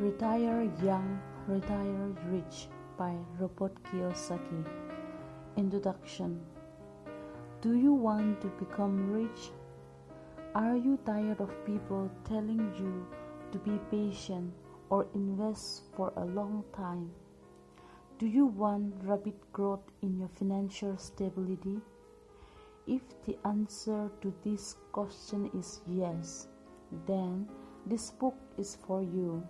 Retire Young, Retire Rich by Robert Kiyosaki. Introduction Do you want to become rich? Are you tired of people telling you to be patient or invest for a long time? Do you want rapid growth in your financial stability? If the answer to this question is yes, then this book is for you.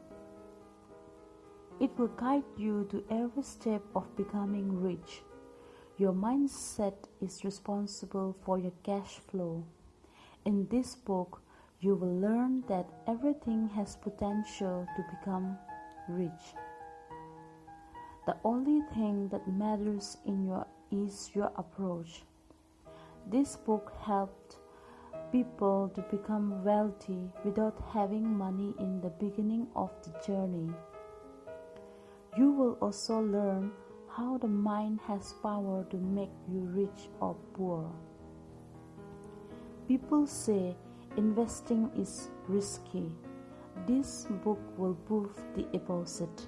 It will guide you to every step of becoming rich. Your mindset is responsible for your cash flow. In this book, you will learn that everything has potential to become rich. The only thing that matters in your is your approach. This book helped people to become wealthy without having money in the beginning of the journey. You will also learn how the mind has power to make you rich or poor. People say investing is risky. This book will prove the opposite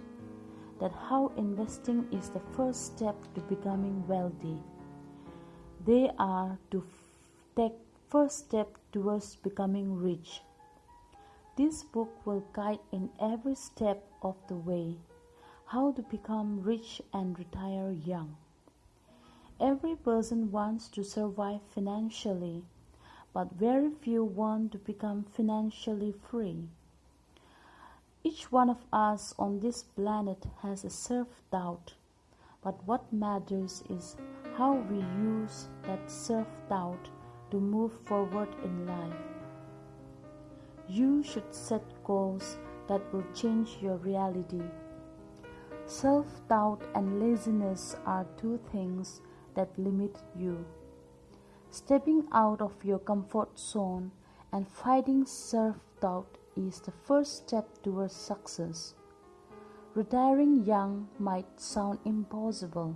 that how investing is the first step to becoming wealthy. They are to take first step towards becoming rich. This book will guide in every step of the way how to become rich and retire young. Every person wants to survive financially, but very few want to become financially free. Each one of us on this planet has a self doubt, but what matters is how we use that self doubt to move forward in life. You should set goals that will change your reality. Self doubt and laziness are two things that limit you. Stepping out of your comfort zone and fighting self doubt is the first step towards success. Retiring young might sound impossible,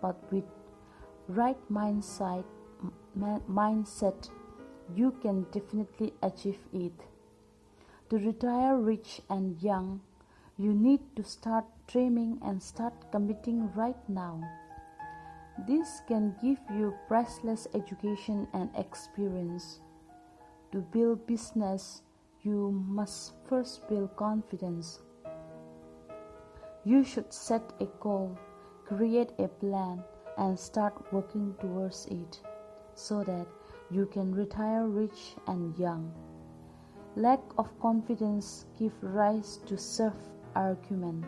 but with right mindset, mindset you can definitely achieve it. To retire rich and young, you need to start dreaming and start committing right now. This can give you priceless education and experience. To build business, you must first build confidence. You should set a goal, create a plan, and start working towards it so that you can retire rich and young. Lack of confidence gives rise to self argument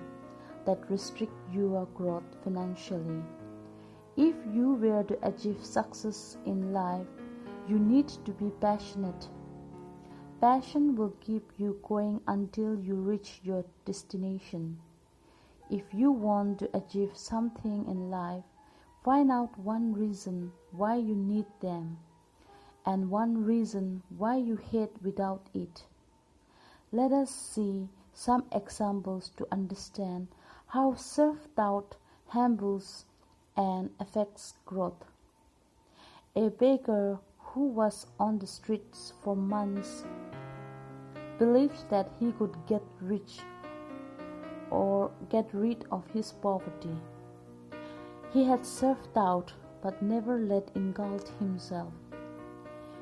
that restrict your growth financially. If you were to achieve success in life, you need to be passionate. Passion will keep you going until you reach your destination. If you want to achieve something in life, Find out one reason why you need them and one reason why you hate without it. Let us see some examples to understand how self doubt humbles and affects growth. A beggar who was on the streets for months believed that he could get rich or get rid of his poverty. He had self doubt but never let engulf himself.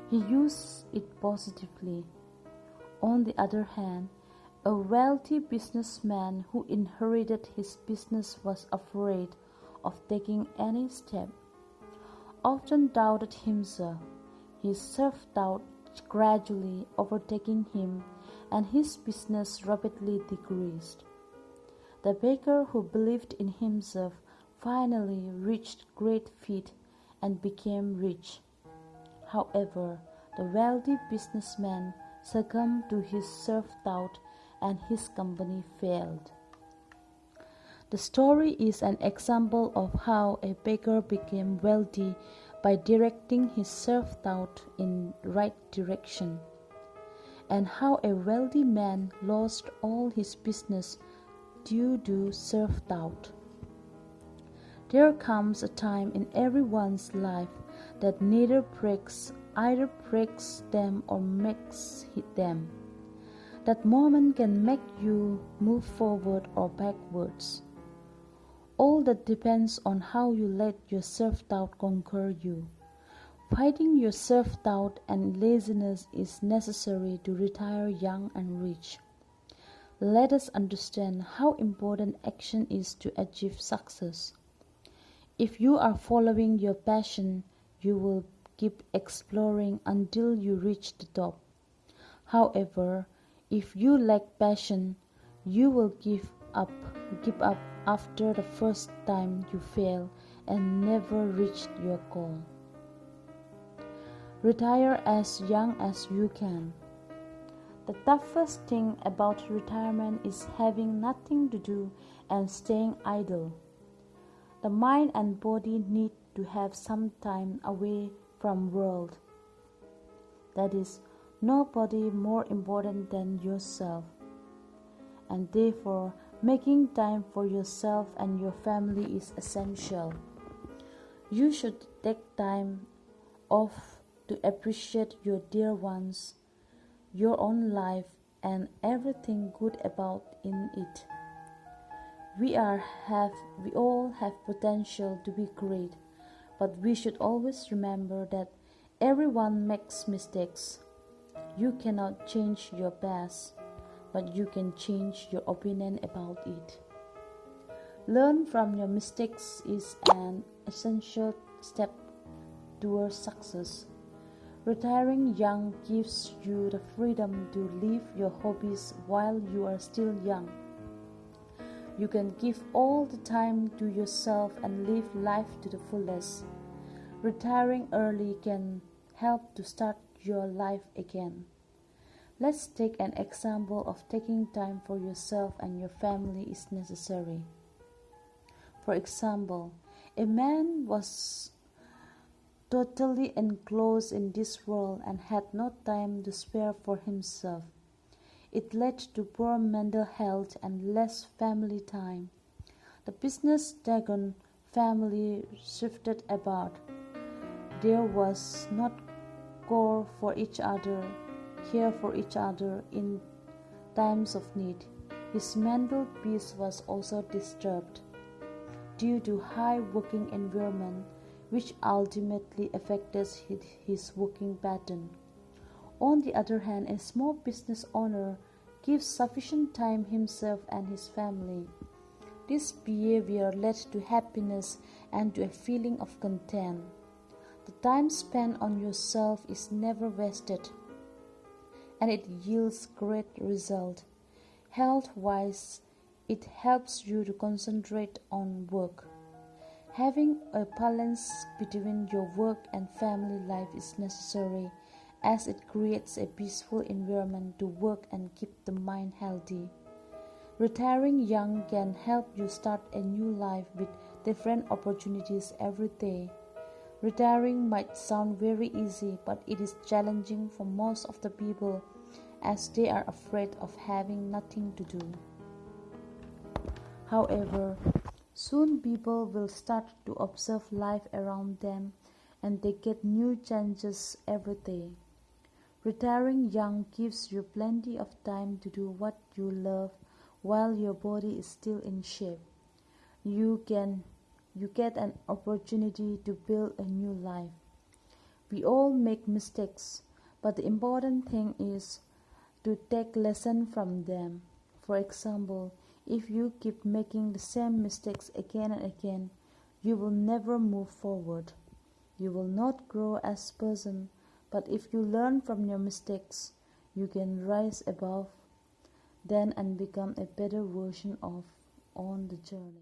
He used it positively. On the other hand, a wealthy businessman who inherited his business was afraid of taking any step, often doubted himself, his self doubt gradually overtaking him, and his business rapidly decreased. The baker who believed in himself finally reached great feat and became rich. However, the wealthy businessman succumbed to his self doubt and his company failed. The story is an example of how a beggar became wealthy by directing his self doubt in right direction, and how a wealthy man lost all his business due to self doubt. There comes a time in everyone's life that neither breaks either breaks them or makes them. That moment can make you move forward or backwards. All that depends on how you let your self doubt conquer you. Fighting your self doubt and laziness is necessary to retire young and rich. Let us understand how important action is to achieve success. If you are following your passion, you will keep exploring until you reach the top. However, if you lack passion, you will give up, give up after the first time you fail and never reach your goal. Retire as young as you can. The toughest thing about retirement is having nothing to do and staying idle. The mind and body need to have some time away from world. That is nobody more important than yourself. And therefore making time for yourself and your family is essential. You should take time off to appreciate your dear ones your own life and everything good about in it. We are have we all have potential to be great, but we should always remember that everyone makes mistakes. You cannot change your past, but you can change your opinion about it. Learn from your mistakes is an essential step towards success. Retiring young gives you the freedom to live your hobbies while you are still young. You can give all the time to yourself and live life to the fullest. Retiring early can help to start your life again. Let's take an example of taking time for yourself and your family is necessary. For example, a man was totally enclosed in this world and had no time to spare for himself. It led to poor mental health and less family time. The business Dagon family shifted about. There was not care for each other, care for each other in times of need. His mental peace was also disturbed due to high working environment which ultimately affected his working pattern. On the other hand, a small business owner gives sufficient time himself and his family. This behavior led to happiness and to a feeling of content. The time spent on yourself is never wasted and it yields great result. Health wise, it helps you to concentrate on work. Having a balance between your work and family life is necessary as it creates a peaceful environment to work and keep the mind healthy. Retiring young can help you start a new life with different opportunities every day. Retiring might sound very easy, but it is challenging for most of the people as they are afraid of having nothing to do. However, Soon people will start to observe life around them and they get new changes every day. Retiring young gives you plenty of time to do what you love while your body is still in shape. You can you get an opportunity to build a new life. We all make mistakes, but the important thing is to take lesson from them. For example, if you keep making the same mistakes again and again, you will never move forward. You will not grow as person, but if you learn from your mistakes, you can rise above then and become a better version of on the journey.